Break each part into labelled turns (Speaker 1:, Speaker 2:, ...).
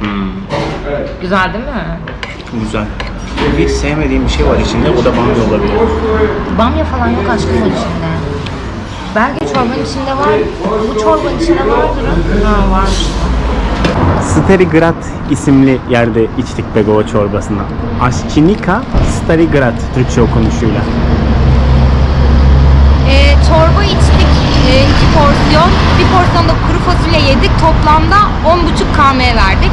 Speaker 1: Hmm. Evet.
Speaker 2: Güzel değil mi?
Speaker 1: Güzel. Bir sevmediğim bir şey var içinde. O da bamya olabilir.
Speaker 2: Bamya falan yok aşkım içinde. Belki çorbanın içinde var. Bu çorbanın içinde vardır. Ha varmış.
Speaker 1: Starigrad isimli yerde içtik Begova çorbasını. Aşçinika Starigrad Türkçe okunuşuyla.
Speaker 2: Ee, çorba içtik. Ee, iki porsiyon. Bir porsiyonda kuru fasulye yedik. Toplamda 10,5 km verdik.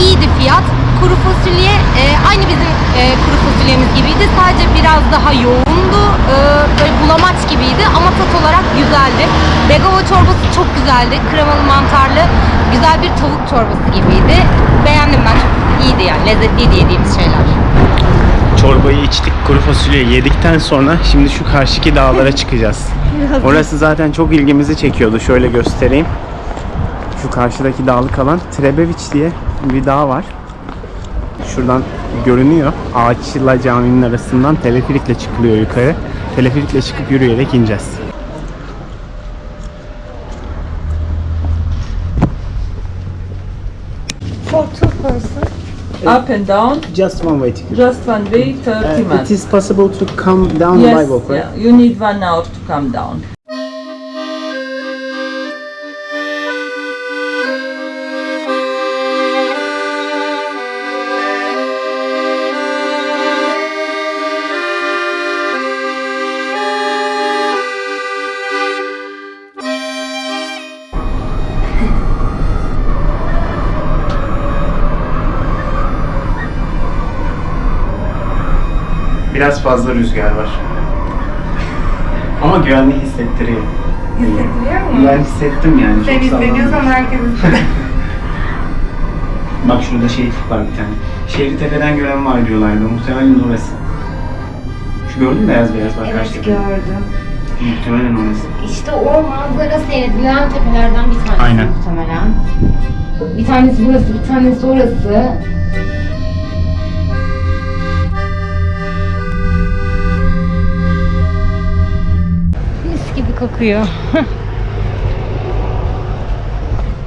Speaker 2: İyiydi fiyat. Kuru fasulye e, aynı bizim e, kuru fasulyemiz gibiydi. Sadece biraz daha yoğundu. Ee, böyle bulamaç gibiydi ama tat olarak güzeldi. Begava çorbası çok güzeldi. Kremalı mantarlı güzel bir tavuk çorbası gibiydi. Beğendim ben. Çok iyiydi yani. Lezzetliydi yediğimiz şeyler.
Speaker 1: Çorbayı içtik, kuru fasulye yedikten sonra şimdi şu karşıki dağlara çıkacağız. Orası zaten çok ilgimizi çekiyordu. Şöyle göstereyim. Şu karşıdaki dağlık alan Trebeviç diye bir dağ var. Şuradan görünüyor. Ağaçla caminin arasından teleferikle çıkılıyor yukarı. Teleferikle çıkıp yürüyerek ineceğiz.
Speaker 3: Up and down,
Speaker 1: Just one way ticket.
Speaker 3: just one way, 30 uh,
Speaker 1: it
Speaker 3: minutes.
Speaker 1: is possible to come down
Speaker 3: yes,
Speaker 1: by walk, right?
Speaker 3: yeah, you need one hour to come down.
Speaker 1: Biraz fazla rüzgar var. Ama güvenli hissettiriyor.
Speaker 2: Hissettiriyor mu?
Speaker 1: Ben hissettim yani.
Speaker 2: Sen hissediyorsan herkes
Speaker 1: Bak şurada şehitlik var bir tane. Şehri tepeden gören var diyorlardı. Muhtemelen orası. Şu gördün mü beyaz beyaz bak
Speaker 2: Evet gördüm.
Speaker 1: Muhtemelen orası.
Speaker 2: İşte o manzara seyredilen tepelerden bir tanesi
Speaker 1: Aynen.
Speaker 2: muhtemelen. Bir tanesi burası, bir tanesi orası. Kokuyor.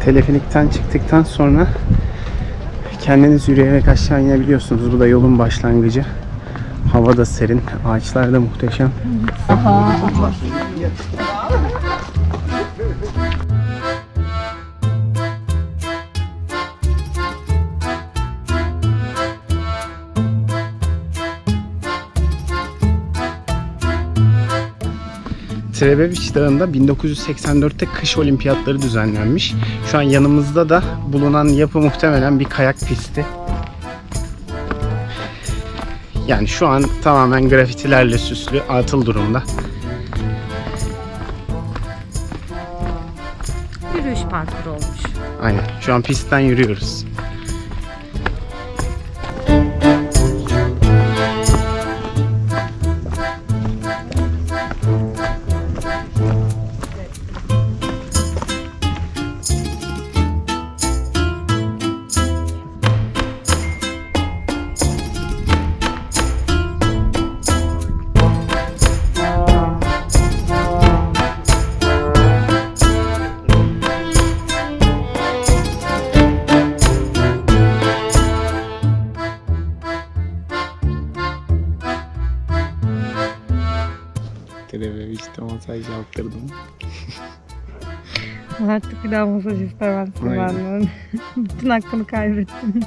Speaker 1: Teleferikten çıktıktan sonra kendiniz yürüyerek aşağı inebiliyorsunuz. Bu da yolun başlangıcı. Hava da serin, ağaçlar da muhteşem. Trebeviç Dağı'nda 1984'te kış olimpiyatları düzenlenmiş. Şu an yanımızda da bulunan yapı muhtemelen bir kayak pisti. Yani şu an tamamen grafitilerle süslü, atıl durumda.
Speaker 2: Yürüyüş parkuru olmuş.
Speaker 1: Aynen. Şu an pistten yürüyoruz. Trebeviç'te masaj yaptırdım.
Speaker 2: Artık bir daha masaj istemezsin
Speaker 1: Aynen.
Speaker 2: benden. Bütün hakkını kaybettin.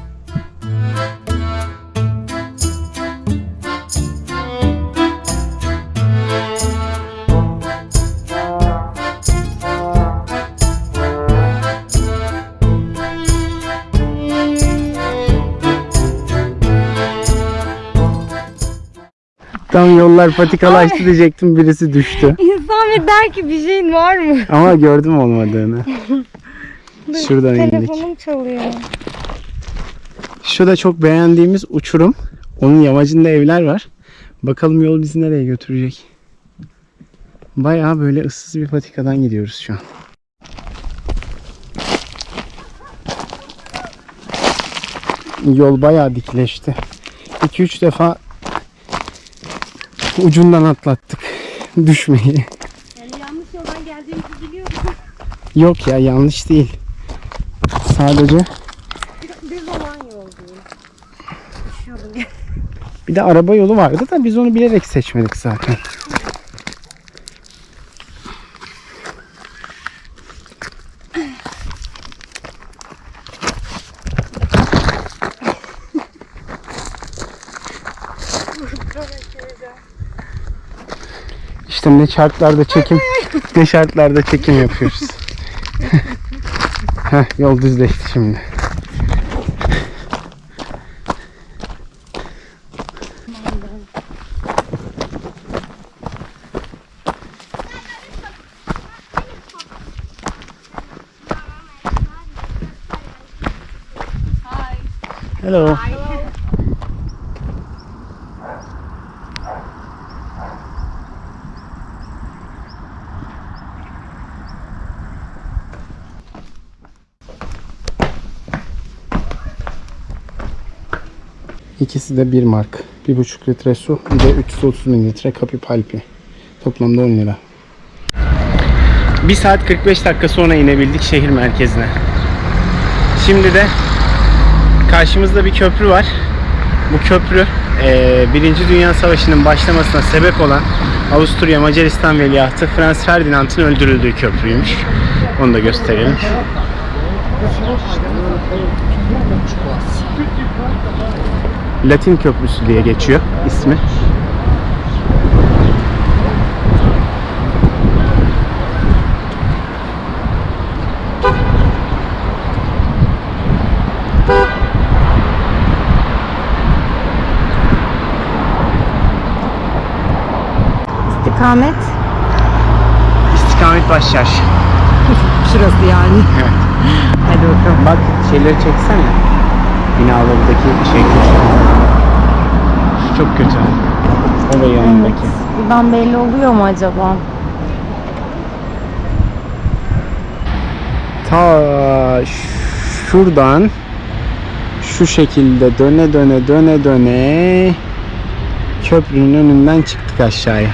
Speaker 1: Tam yollar patikalaştı diyecektim birisi düştü.
Speaker 2: İnsan bir der ki bir şeyin var mı?
Speaker 1: Ama gördüm olmadığını. Şuradan indik.
Speaker 2: Telefonum çalıyor.
Speaker 1: Şu da çok beğendiğimiz uçurum. Onun yamacında evler var. Bakalım yol bizi nereye götürecek. Bayağı böyle ıssız bir patikadan gidiyoruz şu an. Yol bayağı dikleşti. 2-3 defa ucundan atlattık düşmeyi.
Speaker 2: Yani yanlış yoldan geldiğimizi biliyorum.
Speaker 1: Yok ya yanlış değil. Sadece
Speaker 4: olan yol değil. Düşüyordum.
Speaker 1: bir de araba yolu vardı da biz onu bilerek seçmedik zaten. İşte ne şartlarda çekim ne şartlarda çekim yapıyoruz. Heh, yol düzleşti şimdi. Hello. İkisi de bir mark. 1,5 litre su, bir de 330 mililitre kapı palpi. Toplamda 10 lira. 1 saat 45 dakika sonra inebildik şehir merkezine. Şimdi de karşımızda bir köprü var. Bu köprü eee, Birinci Dünya Savaşı'nın başlamasına sebep olan Avusturya Macaristan Veliahtı Franz Ferdinand'ın öldürüldüğü köprüymüş. Onu da gösterelim. Latin Köprüsü diye geçiyor ismi.
Speaker 4: İstikamet.
Speaker 1: İstikamet Başçarşı.
Speaker 4: Şurası yani.
Speaker 1: Evet.
Speaker 4: Hadi bakalım.
Speaker 1: Bak şeyleri çeksene. Binalardaki şey çok kötü. O ve yanındaki.
Speaker 4: Buradan belli oluyor mu acaba?
Speaker 1: Ta şuradan şu şekilde döne döne döne döne köprünün önünden çıktık aşağıya.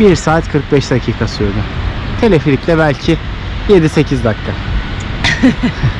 Speaker 1: 1 saat 45 dakika sürdü. Teleferikle belki 7-8 dakika.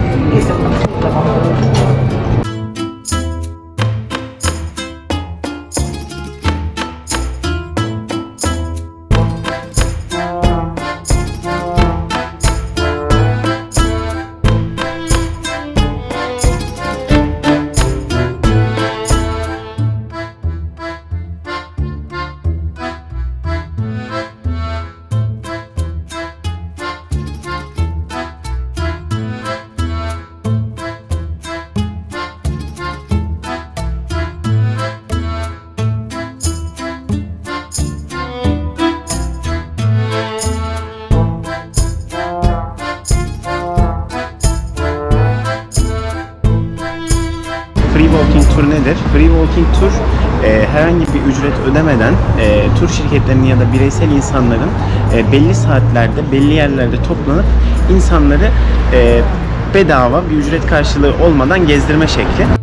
Speaker 2: nedir? Free Walking Tour e, herhangi bir ücret ödemeden e, tur şirketlerinin ya da bireysel insanların e, belli saatlerde, belli yerlerde toplanıp insanları e, bedava bir ücret karşılığı olmadan gezdirme şekli.